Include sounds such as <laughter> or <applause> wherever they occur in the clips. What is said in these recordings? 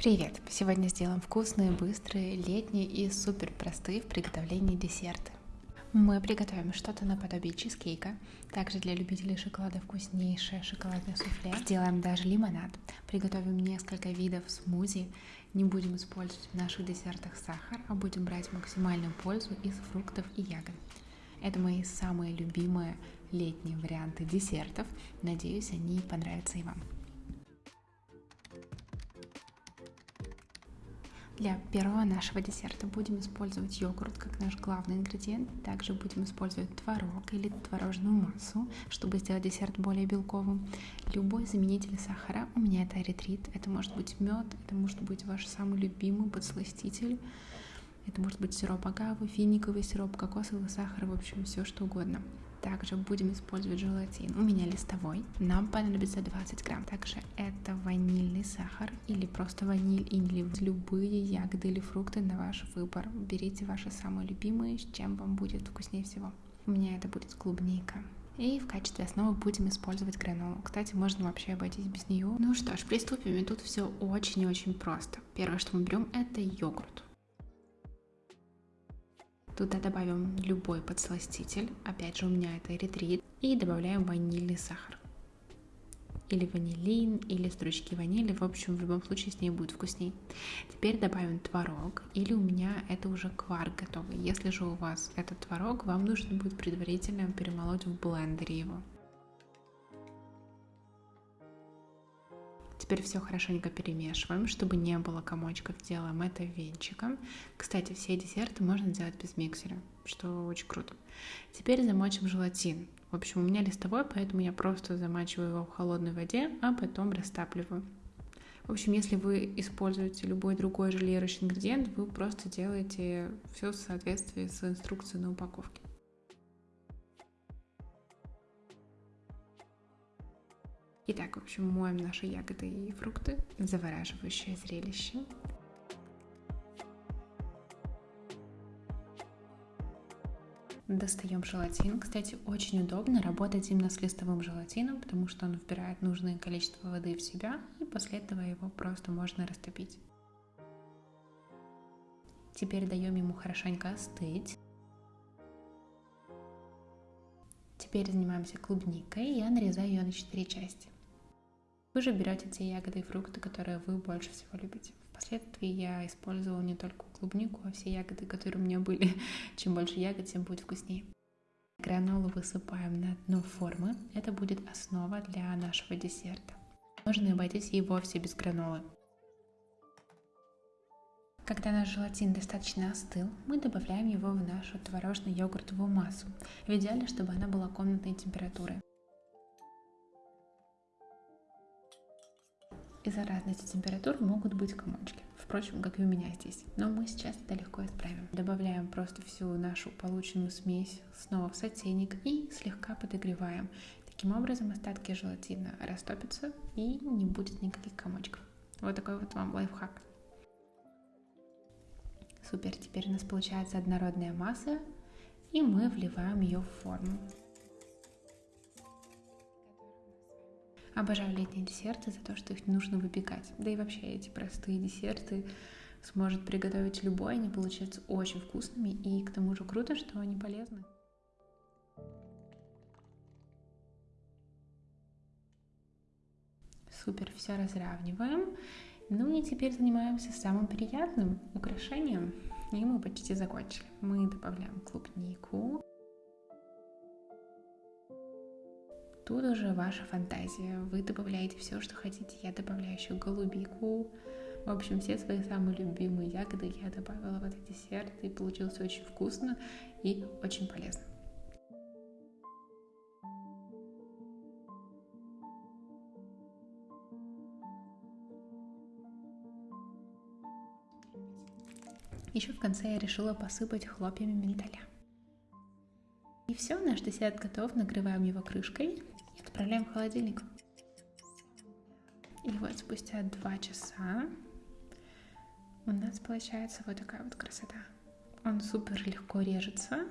Привет! Сегодня сделаем вкусные, быстрые, летние и супер простые в приготовлении десерты. Мы приготовим что-то наподобие чизкейка, также для любителей шоколада вкуснейшее шоколадное суфле. Сделаем даже лимонад, приготовим несколько видов смузи, не будем использовать в наших десертах сахар, а будем брать максимальную пользу из фруктов и ягод. Это мои самые любимые летние варианты десертов. Надеюсь, они понравятся и вам. Для первого нашего десерта будем использовать йогурт как наш главный ингредиент. Также будем использовать творог или творожную массу, чтобы сделать десерт более белковым. Любой заменитель сахара, у меня это эритрит, это может быть мед, это может быть ваш самый любимый подсластитель. Это может быть сироп агавы, финиковый сироп, кокосовый сахар, в общем, все что угодно. Также будем использовать желатин. У меня листовой. Нам понадобится 20 грамм. Также это ванильный сахар или просто ваниль или любые ягоды или фрукты на ваш выбор. Берите ваши самые любимые, с чем вам будет вкуснее всего. У меня это будет клубника. И в качестве основы будем использовать гранолу. Кстати, можно вообще обойтись без нее. Ну что ж, приступим. И тут все очень и очень просто. Первое, что мы берем, это йогурт. Туда добавим любой подсластитель, опять же у меня это эритрит, и добавляем ванильный сахар. Или ванилин, или стручки ванили, в общем, в любом случае с ней будет вкусней. Теперь добавим творог, или у меня это уже кварк готовый. Если же у вас этот творог, вам нужно будет предварительно перемолоть в блендере его. Теперь все хорошенько перемешиваем, чтобы не было комочков, делаем это венчиком. Кстати, все десерты можно делать без миксера, что очень круто. Теперь замочим желатин. В общем, у меня листовой, поэтому я просто замачиваю его в холодной воде, а потом растапливаю. В общем, если вы используете любой другой желирующий ингредиент, вы просто делаете все в соответствии с инструкцией на упаковке. Итак, в общем, моем наши ягоды и фрукты. Завораживающее зрелище. Достаем желатин. Кстати, очень удобно работать именно с листовым желатином, потому что он вбирает нужное количество воды в себя, и после этого его просто можно растопить. Теперь даем ему хорошенько остыть. Теперь занимаемся клубникой. Я нарезаю ее на 4 части. Вы же берете те ягоды и фрукты, которые вы больше всего любите. Впоследствии я использовала не только клубнику, а все ягоды, которые у меня были. <laughs> Чем больше ягод, тем будет вкуснее. Гранолу высыпаем на дно формы. Это будет основа для нашего десерта. Можно обойтись и вовсе без гранолы. Когда наш желатин достаточно остыл, мы добавляем его в нашу творожно-йогуртовую массу. В идеале, чтобы она была комнатной температуры. Из-за разности температур могут быть комочки. Впрочем, как и у меня здесь. Но мы сейчас это легко исправим. Добавляем просто всю нашу полученную смесь снова в сотейник и слегка подогреваем. Таким образом остатки желатина растопятся и не будет никаких комочков. Вот такой вот вам лайфхак. Супер, теперь у нас получается однородная масса, и мы вливаем ее в форму. Обожаю летние десерты за то, что их не нужно выпекать. Да и вообще эти простые десерты сможет приготовить любой, они получаются очень вкусными и к тому же круто, что они полезны. Супер, все разравниваем. Ну и теперь занимаемся самым приятным украшением. И мы почти закончили. Мы добавляем клубнику. Тут уже ваша фантазия. Вы добавляете все, что хотите. Я добавляю еще голубику. В общем, все свои самые любимые ягоды я добавила в этот десерт. И получилось очень вкусно и очень полезно. Еще в конце я решила посыпать хлопьями миндаля. И все, наш десерт готов. Накрываем его крышкой Отправляем в холодильник. И вот спустя два часа у нас получается вот такая вот красота. Он супер легко режется.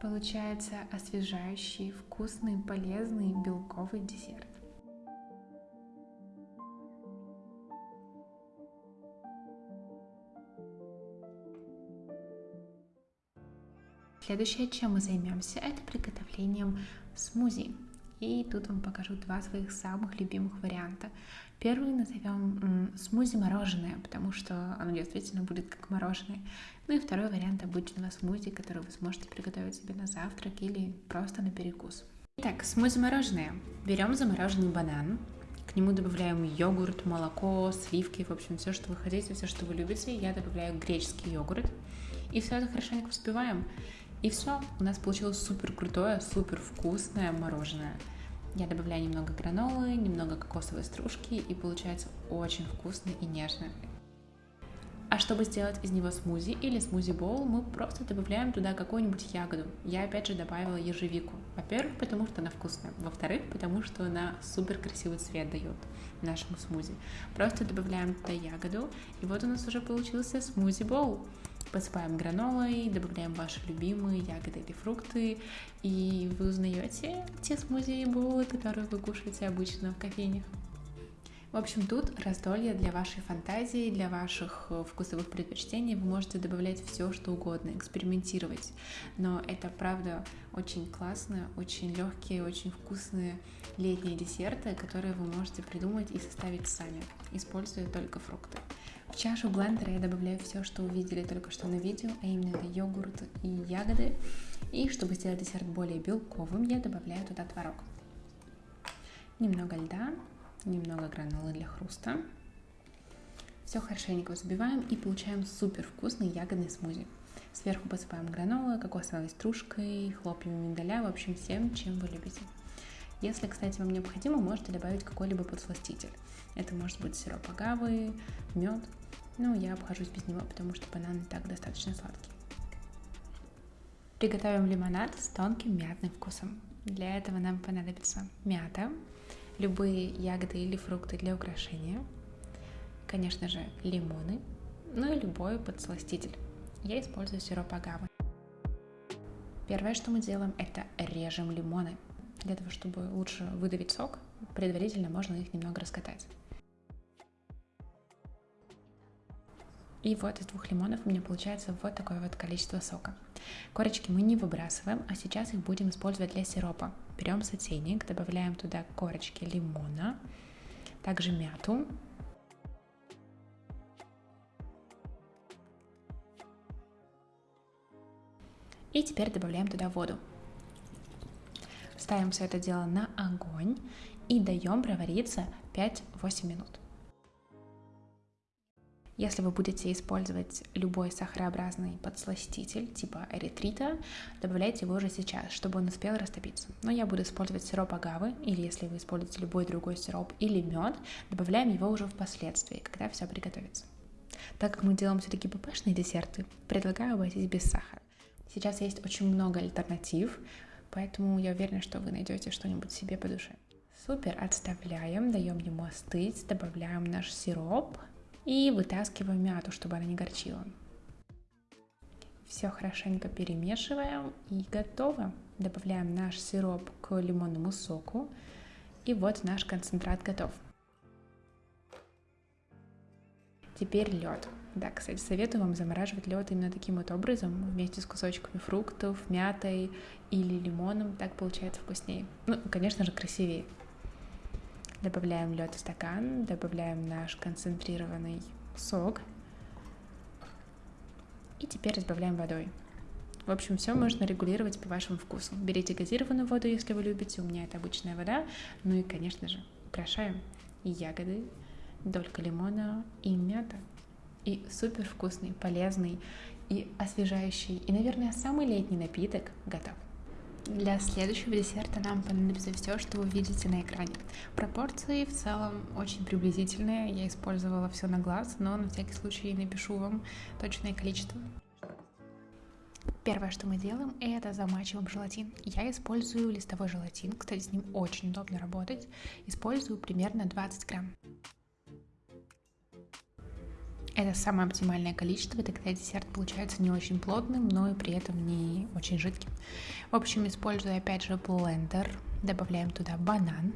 Получается освежающий, вкусный, полезный белковый десерт. Следующее, чем мы займемся, это приготовлением смузи. И тут вам покажу два своих самых любимых варианта. Первый назовем смузи мороженое, потому что оно действительно будет как мороженое. Ну и второй вариант обычного смузи, который вы сможете приготовить себе на завтрак или просто на перекус. Итак, смузи мороженое. Берем замороженный банан, к нему добавляем йогурт, молоко, сливки, в общем, все, что вы хотите, все, что вы любите. Я добавляю греческий йогурт. И все это хорошенько взбиваем. И все, у нас получилось супер крутое, супер вкусное мороженое. Я добавляю немного гранолы, немного кокосовой стружки, и получается очень вкусно и нежно. А чтобы сделать из него смузи или смузи-боул, мы просто добавляем туда какую-нибудь ягоду. Я опять же добавила ежевику. Во-первых, потому что она вкусная. Во-вторых, потому что она супер красивый цвет дает нашему смузи. Просто добавляем туда ягоду, и вот у нас уже получился смузи-боул. Посыпаем гранолой, добавляем ваши любимые ягоды или фрукты, и вы узнаете те смузи и боулы, которые вы кушаете обычно в кофейнях. В общем, тут раздолье для вашей фантазии, для ваших э, вкусовых предпочтений. Вы можете добавлять все, что угодно, экспериментировать. Но это, правда, очень классные, очень легкие, очень вкусные летние десерты, которые вы можете придумать и составить сами, используя только фрукты. В чашу блендера я добавляю все, что увидели только что на видео, а именно это йогурт и ягоды. И чтобы сделать десерт более белковым, я добавляю туда творог. Немного льда, немного гранолы для хруста. Все хорошенько взбиваем и получаем супер вкусный ягодный смузи. Сверху посыпаем гранолой, кокосовой стружкой, хлопьями миндаля, в общем, всем, чем вы любите. Если, кстати, вам необходимо, можете добавить какой-либо подсластитель. Это может быть сироп агавы, мед, но я обхожусь без него, потому что банан и так достаточно сладкий. Приготовим лимонад с тонким мятным вкусом. Для этого нам понадобится мята, любые ягоды или фрукты для украшения, конечно же, лимоны, ну и любой подсластитель. Я использую сироп агавы. Первое, что мы делаем, это режем лимоны. Для того, чтобы лучше выдавить сок, предварительно можно их немного раскатать. И вот из двух лимонов у меня получается вот такое вот количество сока. Корочки мы не выбрасываем, а сейчас их будем использовать для сиропа. Берем сотейник, добавляем туда корочки лимона, также мяту. И теперь добавляем туда воду. Ставим все это дело на огонь и даем провариться 5-8 минут. Если вы будете использовать любой сахарообразный подсластитель типа эритрита, добавляйте его уже сейчас, чтобы он успел растопиться. Но я буду использовать сироп агавы, или если вы используете любой другой сироп или мед, добавляем его уже впоследствии, когда все приготовится. Так как мы делаем все-таки ППшные десерты, предлагаю обойтись без сахара. Сейчас есть очень много альтернатив, поэтому я уверена, что вы найдете что-нибудь себе по душе. Супер, отставляем, даем ему остыть, добавляем наш сироп, и вытаскиваем мяту, чтобы она не горчила. Все хорошенько перемешиваем и готово. Добавляем наш сироп к лимонному соку. И вот наш концентрат готов. Теперь лед. Да, кстати, советую вам замораживать лед именно таким вот образом, вместе с кусочками фруктов, мятой или лимоном. Так получается вкуснее. Ну, конечно же, красивее. Добавляем лед в стакан, добавляем наш концентрированный сок. И теперь разбавляем водой. В общем, все можно регулировать по вашему вкусу. Берите газированную воду, если вы любите. У меня это обычная вода. Ну и, конечно же, украшаем ягоды, долька лимона и мята. И супер вкусный, полезный и освежающий, и, наверное, самый летний напиток готов. Для следующего десерта нам понадобится все, что вы видите на экране. Пропорции в целом очень приблизительные. Я использовала все на глаз, но на всякий случай напишу вам точное количество. Первое, что мы делаем, это замачиваем желатин. Я использую листовой желатин, кстати, с ним очень удобно работать. Использую примерно 20 грамм. Это самое оптимальное количество, тогда десерт получается не очень плотным, но и при этом не очень жидким. В общем, использую опять же блендер, добавляем туда банан.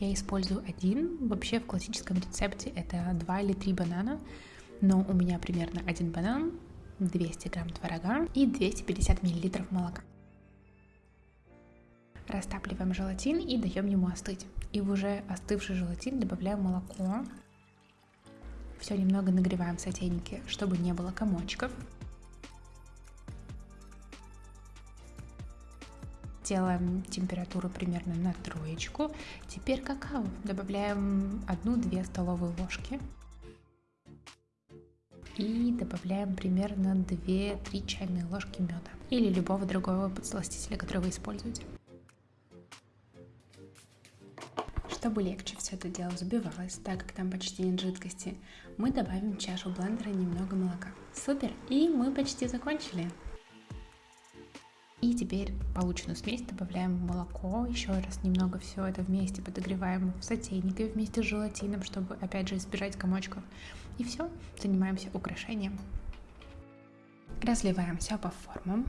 Я использую один, вообще в классическом рецепте это два или три банана, но у меня примерно один банан, 200 грамм творога и 250 миллилитров молока. Растапливаем желатин и даем ему остыть. И в уже остывший желатин добавляем молоко. Все немного нагреваем в сотейнике, чтобы не было комочков. Делаем температуру примерно на троечку. Теперь какао. Добавляем 1-2 столовые ложки. И добавляем примерно 2-3 чайные ложки меда или любого другого подсластителя, который вы используете. Чтобы легче все это дело взбивалось, так как там почти нет жидкости, мы добавим в чашу блендера немного молока. Супер! И мы почти закончили. И теперь полученную смесь добавляем в молоко, еще раз немного все это вместе подогреваем в сотейнике вместе с желатином, чтобы опять же избежать комочков. И все, занимаемся украшением. Разливаем все по формам.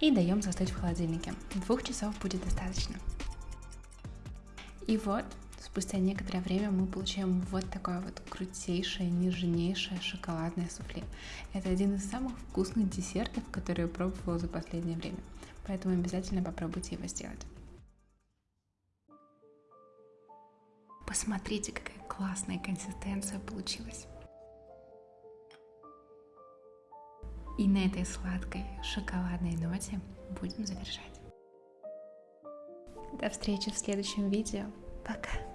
И даем застыть в холодильнике. Двух часов будет достаточно. И вот, спустя некоторое время мы получаем вот такое вот крутейшее, нежнейшее шоколадное суфле. Это один из самых вкусных десертов, которые я пробовала за последнее время. Поэтому обязательно попробуйте его сделать. Посмотрите, какая классная консистенция получилась. И на этой сладкой шоколадной ноте будем завершать. До встречи в следующем видео. Пока!